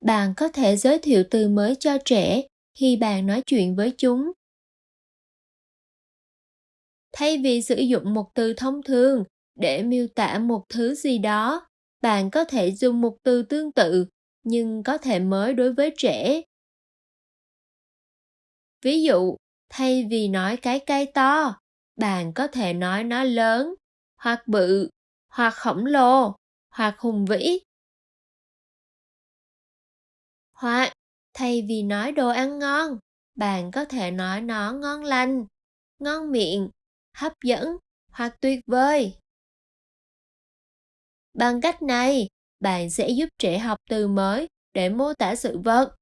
bạn có thể giới thiệu từ mới cho trẻ khi bạn nói chuyện với chúng. Thay vì sử dụng một từ thông thường để miêu tả một thứ gì đó, bạn có thể dùng một từ tương tự, nhưng có thể mới đối với trẻ. Ví dụ, thay vì nói cái cây to, bạn có thể nói nó lớn, hoặc bự, hoặc khổng lồ, hoặc hùng vĩ hoặc, thay vì nói đồ ăn ngon, bạn có thể nói nó ngon lành, ngon miệng, hấp dẫn hoặc tuyệt vời. Bằng cách này, bạn sẽ giúp trẻ học từ mới để mô tả sự vật.